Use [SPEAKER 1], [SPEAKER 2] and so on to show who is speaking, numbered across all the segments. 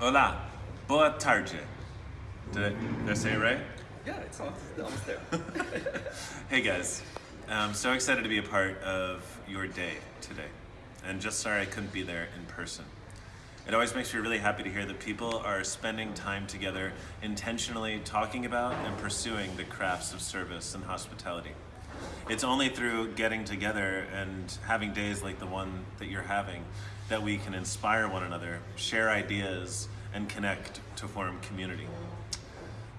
[SPEAKER 1] Hola, boa tarde. Did I, did I say it right?
[SPEAKER 2] Yeah, it's almost, almost there.
[SPEAKER 1] Hey guys, I'm so excited to be a part of your day today. And just sorry I couldn't be there in person. It always makes me really happy to hear that people are spending time together intentionally talking about and pursuing the crafts of service and hospitality. It's only through getting together and having days like the one that you're having that we can inspire one another, share ideas, and connect to form community.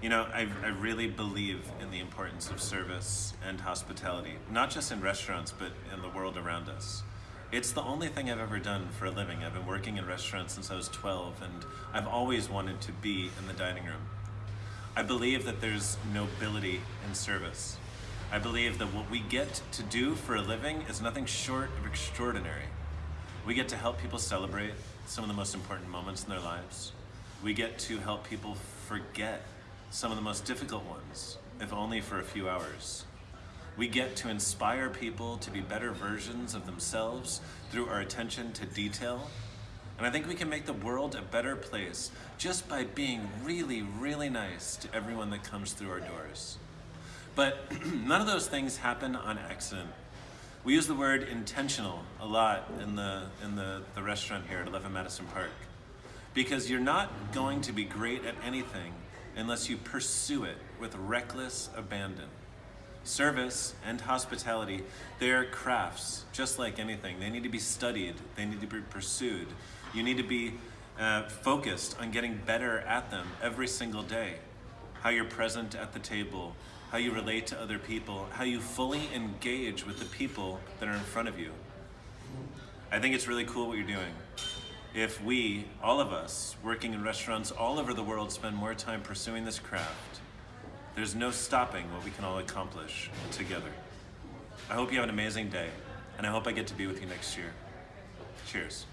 [SPEAKER 1] You know, I, I really believe in the importance of service and hospitality, not just in restaurants, but in the world around us. It's the only thing I've ever done for a living. I've been working in restaurants since I was 12, and I've always wanted to be in the dining room. I believe that there's nobility in service. I believe that what we get to do for a living is nothing short of extraordinary. We get to help people celebrate some of the most important moments in their lives. We get to help people forget some of the most difficult ones, if only for a few hours. We get to inspire people to be better versions of themselves through our attention to detail. And I think we can make the world a better place just by being really, really nice to everyone that comes through our doors. But none of those things happen on accident. We use the word intentional a lot in the, in the, the restaurant here at 11 Madison Park. Because you're not going to be great at anything unless you pursue it with reckless abandon. Service and hospitality, they're crafts, just like anything. They need to be studied, they need to be pursued. You need to be uh, focused on getting better at them every single day. How you're present at the table, how you relate to other people, how you fully engage with the people that are in front of you. I think it's really cool what you're doing. If we, all of us, working in restaurants all over the world, spend more time pursuing this craft, there's no stopping what we can all accomplish together. I hope you have an amazing day, and I hope I get to be with you next year. Cheers.